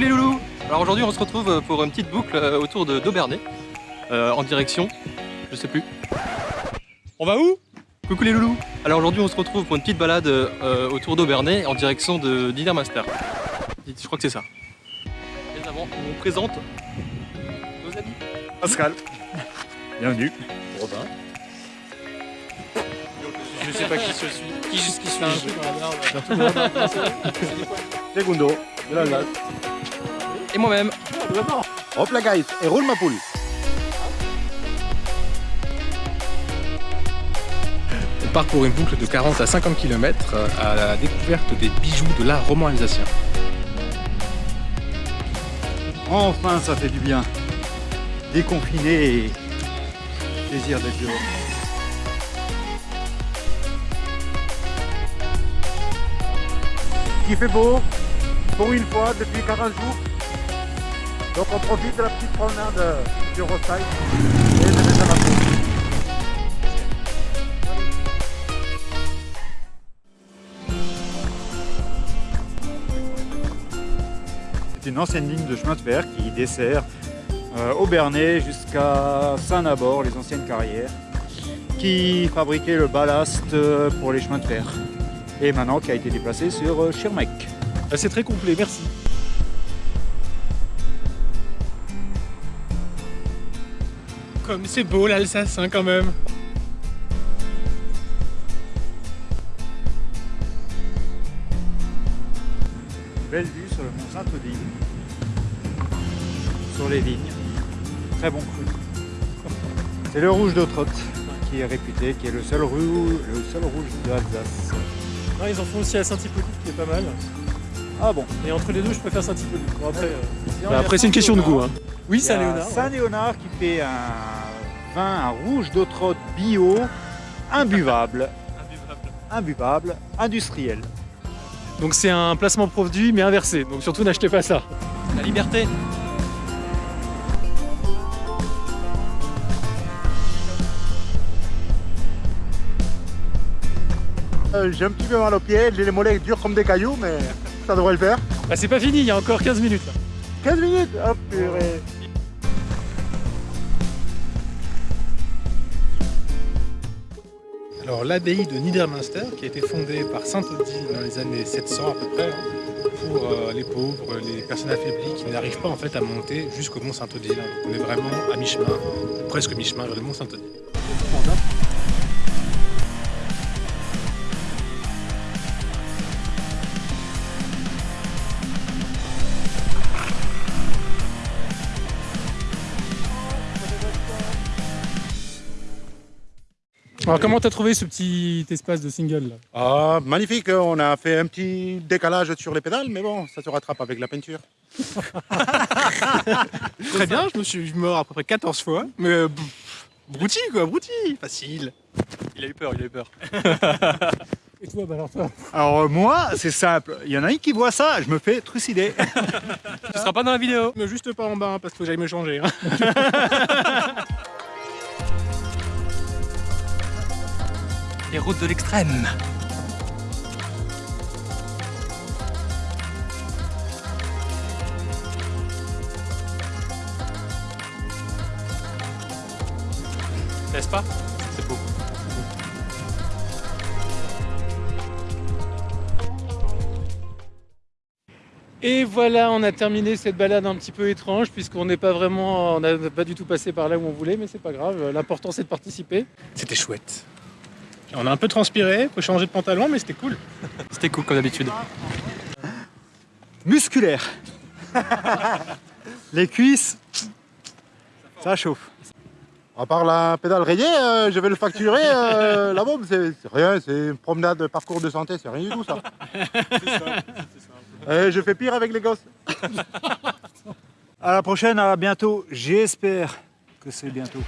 Coucou les loulous Alors aujourd'hui on se retrouve pour une petite boucle euh, autour de d'Aubernay, euh, en direction, je sais plus. On va où? Coucou les loulous Alors aujourd'hui on se retrouve pour une petite balade euh, autour d'Aubernay en direction de Master. Je crois que c'est ça. Et avant, on vous présente nos amis. Pascal. Bienvenue. Robin. Je sais pas qui je suis. Qui, qui suis un truc dans la Segundo, de l'Alsace. Et moi-même. Hop la guys, et roule ma poule. On part pour une boucle de 40 à 50 km à la découverte des bijoux de l'art roman alsacien. Enfin, ça fait du bien. Déconfiné et plaisir d'être dehors. Il fait beau, pour une fois, depuis 40 jours. Donc on profite de la petite promenade du roadside et de mettre la C'est une ancienne ligne de chemin de fer qui dessert euh, Aubernay jusqu'à Saint-Nabord, les anciennes carrières, qui fabriquait le ballast euh, pour les chemins de fer et maintenant qui a été déplacé sur euh, Schirmeck. Ah, c'est très complet, merci. Comme c'est beau l'Alsace hein, quand même. Belle vue sur le mont Saint-Odile, sur les vignes, très bon cru. C'est le rouge d'Autrotte qui est réputé, qui est le seul, rouge, le seul rouge de l'Alsace. ils en font aussi à Saint-Hippolyte qui est pas mal. Ah bon Et entre les deux, je préfère Saint-Hippolyte. Bon, après, euh, Bah, après c'est une question de goût. Hein. Oui, Saint-Léonard. ouais. Saint-Léonard qui fait un vin, un rouge d'Autrotte bio, imbuvable, imbuvable, industriel. Donc c'est un placement produit mais inversé. Donc surtout n'achetez pas ça. La liberté Euh, j'ai un petit peu mal aux pieds, j'ai les mollets durs comme des cailloux, mais ça devrait le faire. Bah c'est pas fini, il y a encore 15 minutes là. 15 minutes? Hop, purée Alors l'abbaye de Niedermünster qui a été fondée par Saint Odile dans les années 700 à peu près hein, pour euh, les pauvres, les personnes affaiblies qui n'arrivent pas en fait à monter jusqu'au mont Saint-Odile. On est vraiment à mi-chemin, presque mi-chemin vers le mont Saint-Odile. Alors comment t'as trouvé ce petit espace de single là? Ah, magnifique, on a fait un petit décalage sur les pédales, mais bon, ça se rattrape avec la peinture. Très bien, je me suis mort à peu près 14 fois, mais euh, pff, brouti quoi, brouti, facile. Il a eu peur, il a eu peur. Et toi, bah alors toi? Alors euh, moi, c'est simple, il y en a un qui voit ça, je me fais trucider. Tu seras pas dans la vidéo Mais juste pas en bas hein, parce qu'il faut que j'aille me changer. hein. Les routes de l'extrême N'est-ce pas? C'est beau. Et voilà, on a terminé cette balade un petit peu étrange puisqu'on n'est pas vraiment, on n'a pas du tout passé par là où on voulait, mais c'est pas grave. L'important c'est de participer. C'était chouette. On a un peu transpiré, faut changer de pantalon, mais c'était cool. C'était cool comme d'habitude. Musculaire. les cuisses, ça chauffe. À part la pédale rayée, euh, je vais le facturer, euh, la bombe, c'est rien, c'est une promenade de parcours de santé, c'est rien du tout ça. Et je fais pire avec les gosses. À la prochaine, à bientôt, j'espère que c'est bientôt.